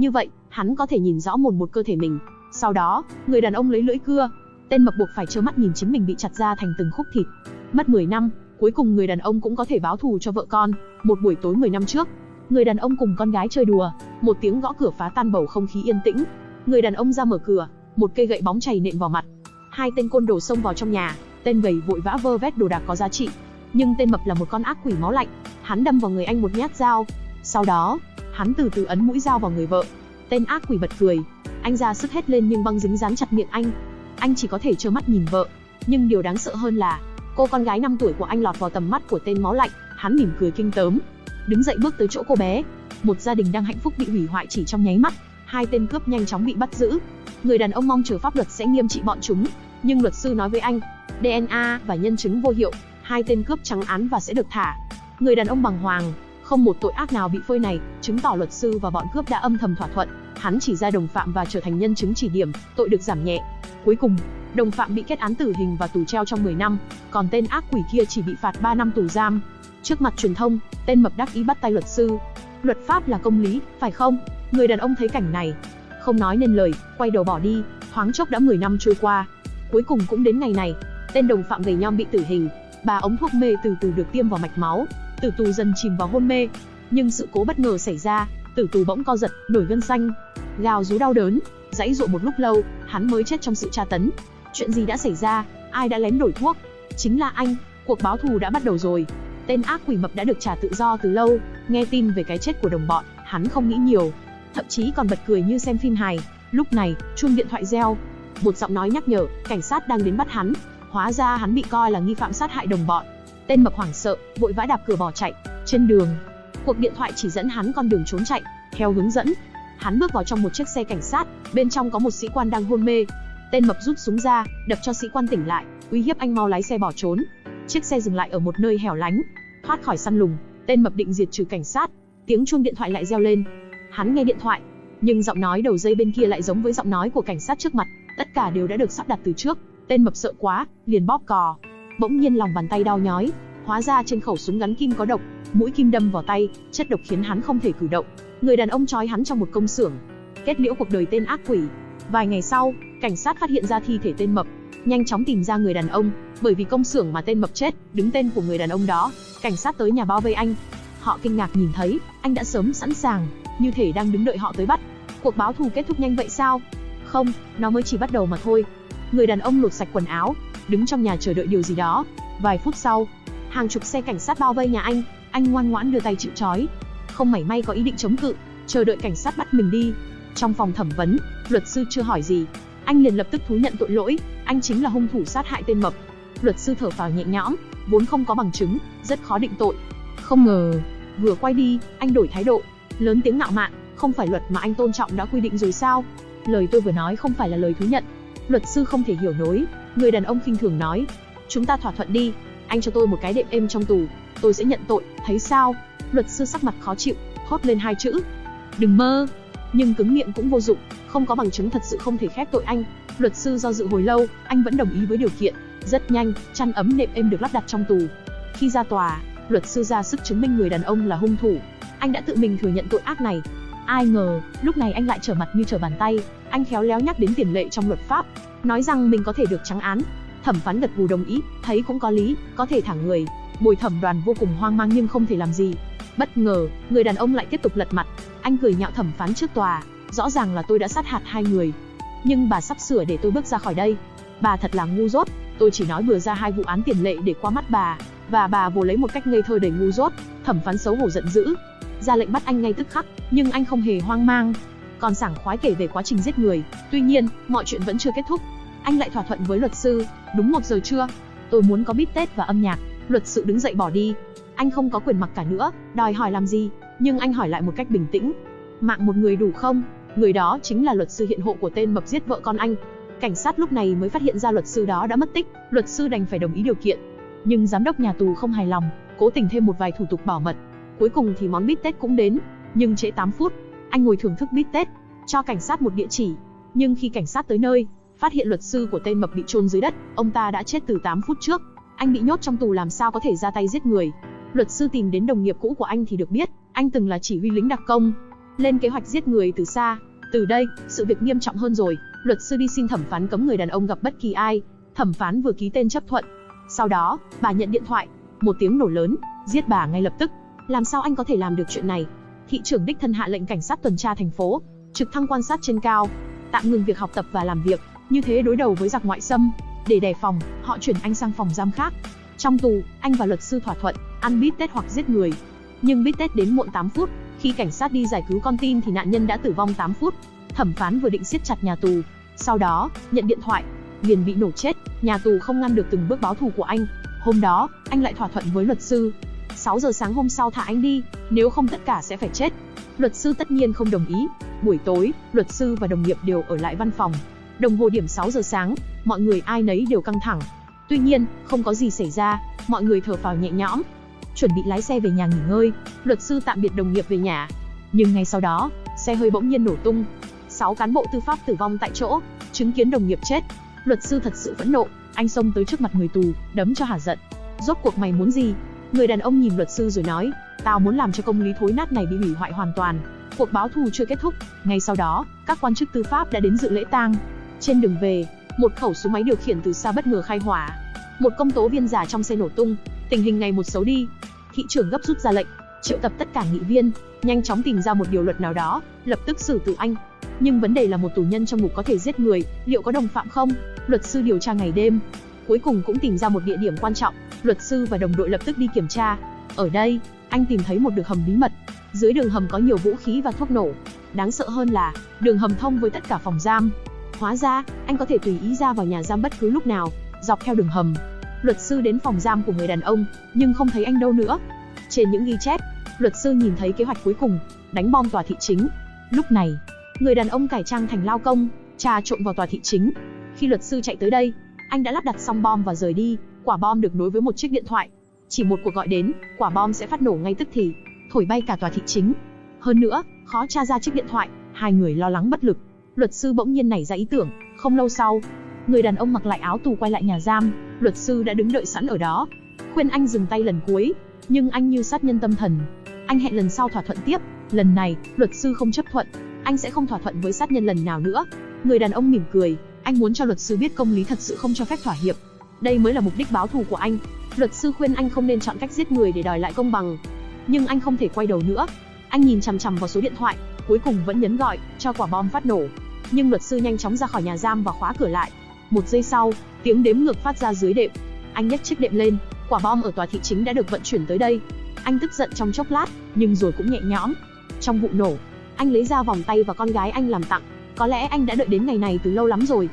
Như vậy, hắn có thể nhìn rõ một một cơ thể mình. Sau đó, người đàn ông lấy lưỡi cưa, tên mập buộc phải trơ mắt nhìn chính mình bị chặt ra thành từng khúc thịt. Mất 10 năm, cuối cùng người đàn ông cũng có thể báo thù cho vợ con. Một buổi tối 10 năm trước, người đàn ông cùng con gái chơi đùa, một tiếng gõ cửa phá tan bầu không khí yên tĩnh. Người đàn ông ra mở cửa, một cây gậy bóng chảy nện vào mặt. Hai tên côn đồ xông vào trong nhà, tên gầy vội vã vơ vét đồ đạc có giá trị. Nhưng tên mập là một con ác quỷ máu lạnh, hắn đâm vào người anh một nhát dao. Sau đó, hắn từ từ ấn mũi dao vào người vợ. Tên ác quỷ bật cười, anh ra sức hết lên nhưng băng dính dán chặt miệng anh. Anh chỉ có thể trơ mắt nhìn vợ. Nhưng điều đáng sợ hơn là, cô con gái 5 tuổi của anh lọt vào tầm mắt của tên máu lạnh, hắn mỉm cười kinh tớm, đứng dậy bước tới chỗ cô bé. Một gia đình đang hạnh phúc bị hủy hoại chỉ trong nháy mắt, hai tên cướp nhanh chóng bị bắt giữ. Người đàn ông mong chờ pháp luật sẽ nghiêm trị bọn chúng, nhưng luật sư nói với anh, DNA và nhân chứng vô hiệu, hai tên cướp trắng án và sẽ được thả. Người đàn ông bằng hoàng, không một tội ác nào bị phơi này, chứng tỏ luật sư và bọn cướp đã âm thầm thỏa thuận, hắn chỉ ra đồng phạm và trở thành nhân chứng chỉ điểm, tội được giảm nhẹ. Cuối cùng, đồng phạm bị kết án tử hình và tù treo trong 10 năm, còn tên ác quỷ kia chỉ bị phạt 3 năm tù giam. Trước mặt truyền thông, tên mập đắc ý bắt tay luật sư. Luật pháp là công lý, phải không? Người đàn ông thấy cảnh này, không nói nên lời, quay đầu bỏ đi, thoáng chốc đã 10 năm trôi qua. Cuối cùng cũng đến ngày này, tên đồng phạm gầy nhom bị tử hình, ba ống thuốc mê từ từ được tiêm vào mạch máu, tử tù dần chìm vào hôn mê. Nhưng sự cố bất ngờ xảy ra, tử tù bỗng co giật, nổi gân xanh, gào rú đau đớn, dãy dụa một lúc lâu, hắn mới chết trong sự tra tấn. Chuyện gì đã xảy ra? Ai đã lén đổi thuốc? Chính là anh, cuộc báo thù đã bắt đầu rồi. Tên ác quỷ mập đã được trả tự do từ lâu, nghe tin về cái chết của đồng bọn, hắn không nghĩ nhiều, thậm chí còn bật cười như xem phim hài. Lúc này, chuông điện thoại reo, một giọng nói nhắc nhở, cảnh sát đang đến bắt hắn. Hóa ra hắn bị coi là nghi phạm sát hại đồng bọn. Tên mập hoảng sợ, vội vã đạp cửa bỏ chạy. Trên đường, cuộc điện thoại chỉ dẫn hắn con đường trốn chạy. Theo hướng dẫn, hắn bước vào trong một chiếc xe cảnh sát, bên trong có một sĩ quan đang hôn mê. Tên mập rút súng ra, đập cho sĩ quan tỉnh lại, uy hiếp anh mau lái xe bỏ trốn. Chiếc xe dừng lại ở một nơi hẻo lánh, thoát khỏi săn lùng, tên mập định diệt trừ cảnh sát. Tiếng chuông điện thoại lại reo lên. Hắn nghe điện thoại, nhưng giọng nói đầu dây bên kia lại giống với giọng nói của cảnh sát trước mặt, tất cả đều đã được sắp đặt từ trước. Tên mập sợ quá, liền bóp cò. Bỗng nhiên lòng bàn tay đau nhói, hóa ra trên khẩu súng gắn kim có độc, mũi kim đâm vào tay, chất độc khiến hắn không thể cử động. Người đàn ông trói hắn trong một công xưởng, kết liễu cuộc đời tên ác quỷ. Vài ngày sau, cảnh sát phát hiện ra thi thể tên mập, nhanh chóng tìm ra người đàn ông, bởi vì công xưởng mà tên mập chết, đứng tên của người đàn ông đó. Cảnh sát tới nhà bao vây anh. Họ kinh ngạc nhìn thấy, anh đã sớm sẵn sàng, như thể đang đứng đợi họ tới bắt. Cuộc báo thù kết thúc nhanh vậy sao? Không, nó mới chỉ bắt đầu mà thôi. Người đàn ông lột sạch quần áo, đứng trong nhà chờ đợi điều gì đó. Vài phút sau, hàng chục xe cảnh sát bao vây nhà anh, anh ngoan ngoãn đưa tay chịu trói, không mảy may có ý định chống cự, chờ đợi cảnh sát bắt mình đi. Trong phòng thẩm vấn, luật sư chưa hỏi gì, anh liền lập tức thú nhận tội lỗi, anh chính là hung thủ sát hại tên mập. Luật sư thở phào nhẹ nhõm, vốn không có bằng chứng, rất khó định tội. Không ngờ, vừa quay đi, anh đổi thái độ, lớn tiếng ngạo mạn, không phải luật mà anh tôn trọng đã quy định rồi sao? Lời tôi vừa nói không phải là lời thú nhận. Luật sư không thể hiểu nổi, người đàn ông khinh thường nói, chúng ta thỏa thuận đi, anh cho tôi một cái đệm êm trong tù, tôi sẽ nhận tội, thấy sao? Luật sư sắc mặt khó chịu, thốt lên hai chữ, đừng mơ. Nhưng cứng miệng cũng vô dụng, không có bằng chứng thật sự không thể khép tội anh. Luật sư do dự hồi lâu, anh vẫn đồng ý với điều kiện. Rất nhanh, chăn ấm nệm êm được lắp đặt trong tù. Khi ra tòa, luật sư ra sức chứng minh người đàn ông là hung thủ. Anh đã tự mình thừa nhận tội ác này. Ai ngờ, lúc này anh lại trở mặt như trở bàn tay. Anh khéo léo nhắc đến tiền lệ trong luật pháp, nói rằng mình có thể được trắng án. Thẩm phán gật gù đồng ý, thấy cũng có lý, có thể thả người. Bồi thẩm đoàn vô cùng hoang mang nhưng không thể làm gì. Bất ngờ, người đàn ông lại tiếp tục lật mặt. Anh cười nhạo thẩm phán trước tòa, rõ ràng là tôi đã sát hạt hai người. Nhưng bà sắp sửa để tôi bước ra khỏi đây. Bà thật là ngu dốt, tôi chỉ nói vừa ra hai vụ án tiền lệ để qua mắt bà, và bà vồ lấy một cách ngây thơ đầy ngu dốt. Thẩm phán xấu hổ giận dữ, ra lệnh bắt anh ngay tức khắc, nhưng anh không hề hoang mang, còn sảng khoái kể về quá trình giết người. Tuy nhiên, mọi chuyện vẫn chưa kết thúc. Anh lại thỏa thuận với luật sư, đúng một giờ trưa, tôi muốn có bít tết và âm nhạc. Luật sư đứng dậy bỏ đi. Anh không có quyền mặc cả nữa, đòi hỏi làm gì, nhưng anh hỏi lại một cách bình tĩnh. Mạng một người đủ không? Người đó chính là luật sư hiện hộ của tên mập giết vợ con anh. Cảnh sát lúc này mới phát hiện ra luật sư đó đã mất tích, luật sư đành phải đồng ý điều kiện. Nhưng giám đốc nhà tù không hài lòng, cố tình thêm một vài thủ tục bảo mật. Cuối cùng thì món bít tết cũng đến, nhưng trễ 8 phút. Anh ngồi thưởng thức bít tết, cho cảnh sát một địa chỉ. Nhưng khi cảnh sát tới nơi, phát hiện luật sư của tên mập bị chôn dưới đất, ông ta đã chết từ 8 phút trước. Anh bị nhốt trong tù làm sao có thể ra tay giết người. Luật sư tìm đến đồng nghiệp cũ của anh thì được biết, anh từng là chỉ huy lính đặc công. lên kế hoạch giết người từ xa. Từ đây, sự việc nghiêm trọng hơn rồi, luật sư đi xin thẩm phán cấm người đàn ông gặp bất kỳ ai. Thẩm phán vừa ký tên chấp thuận. Sau đó, bà nhận điện thoại, một tiếng nổ lớn, giết bà ngay lập tức. Làm sao anh có thể làm được chuyện này? Thị trưởng đích thân hạ lệnh cảnh sát tuần tra thành phố, trực thăng quan sát trên cao, tạm ngừng việc học tập và làm việc, như thế đối đầu với giặc ngoại xâm. Để đề phòng, họ chuyển anh sang phòng giam khác. Trong tù, anh và luật sư thỏa thuận, ăn bít tết hoặc giết người. Nhưng bít tết đến muộn 8 phút, khi cảnh sát đi giải cứu con tin thì nạn nhân đã tử vong 8 phút. Thẩm phán vừa định siết chặt nhà tù, sau đó, nhận điện thoại, liền bị nổ chết, nhà tù không ngăn được từng bước báo thù của anh. Hôm đó, anh lại thỏa thuận với luật sư. 6 giờ sáng hôm sau thả anh đi, nếu không tất cả sẽ phải chết. Luật sư tất nhiên không đồng ý. Buổi tối, luật sư và đồng nghiệp đều ở lại văn phòng. Đồng hồ điểm 6 giờ sáng, mọi người ai nấy đều căng thẳng. Tuy nhiên, không có gì xảy ra, mọi người thở phào nhẹ nhõm. Chuẩn bị lái xe về nhà nghỉ ngơi, luật sư tạm biệt đồng nghiệp về nhà. Nhưng ngay sau đó, xe hơi bỗng nhiên nổ tung. 6 cán bộ tư pháp tử vong tại chỗ, chứng kiến đồng nghiệp chết. Luật sư thật sự phẫn nộ, anh xông tới trước mặt người tù, đấm cho hả giận. Rốt cuộc mày muốn gì? Người đàn ông nhìn luật sư rồi nói, tao muốn làm cho công lý thối nát này bị hủy hoại hoàn toàn. Cuộc báo thù chưa kết thúc, ngay sau đó, các quan chức tư pháp đã đến dự lễ tang. Trên đường về, một khẩu súng máy điều khiển từ xa bất ngờ khai hỏa. Một công tố viên giả trong xe nổ tung, tình hình ngày một xấu đi. Thị trưởng gấp rút ra lệnh, triệu tập tất cả nghị viên, nhanh chóng tìm ra một điều luật nào đó, lập tức xử tử anh. Nhưng vấn đề là một tù nhân trong ngục có thể giết người, liệu có đồng phạm không? Luật sư điều tra ngày đêm, cuối cùng cũng tìm ra một địa điểm quan trọng, luật sư và đồng đội lập tức đi kiểm tra. Ở đây, anh tìm thấy một đường hầm bí mật. Dưới đường hầm có nhiều vũ khí và thuốc nổ. Đáng sợ hơn là, đường hầm thông với tất cả phòng giam. Hóa ra, anh có thể tùy ý ra vào nhà giam bất cứ lúc nào, dọc theo đường hầm. Luật sư đến phòng giam của người đàn ông, nhưng không thấy anh đâu nữa. Trên những ghi chép, luật sư nhìn thấy kế hoạch cuối cùng, đánh bom tòa thị chính. Lúc này, người đàn ông cải trang thành lao công, trà trộn vào tòa thị chính. Khi luật sư chạy tới đây, anh đã lắp đặt xong bom và rời đi. Quả bom được nối với một chiếc điện thoại. Chỉ một cuộc gọi đến, quả bom sẽ phát nổ ngay tức thì, thổi bay cả tòa thị chính. Hơn nữa, khó tra ra chiếc điện thoại, hai người lo lắng bất lực. Luật sư bỗng nhiên nảy ra ý tưởng, không lâu sau, người đàn ông mặc lại áo tù quay lại nhà giam, luật sư đã đứng đợi sẵn ở đó, khuyên anh dừng tay lần cuối, nhưng anh như sát nhân tâm thần. Anh hẹn lần sau thỏa thuận tiếp, lần này, luật sư không chấp thuận, anh sẽ không thỏa thuận với sát nhân lần nào nữa. Người đàn ông mỉm cười, anh muốn cho luật sư biết công lý thật sự không cho phép thỏa hiệp. Đây mới là mục đích báo thù của anh. Luật sư khuyên anh không nên chọn cách giết người để đòi lại công bằng. Nhưng anh không thể quay đầu nữa. Anh nhìn chằm chằm vào số điện thoại, cuối cùng vẫn nhấn gọi, cho quả bom phát nổ. Nhưng luật sư nhanh chóng ra khỏi nhà giam và khóa cửa lại. Một giây sau, tiếng đếm ngược phát ra dưới đệm. Anh nhấc chiếc đệm lên, quả bom ở tòa thị chính đã được vận chuyển tới đây. Anh tức giận trong chốc lát, nhưng rồi cũng nhẹ nhõm. Trong vụ nổ, anh lấy ra vòng tay và con gái anh làm tặng. Có lẽ anh đã đợi đến ngày này từ lâu lắm rồi.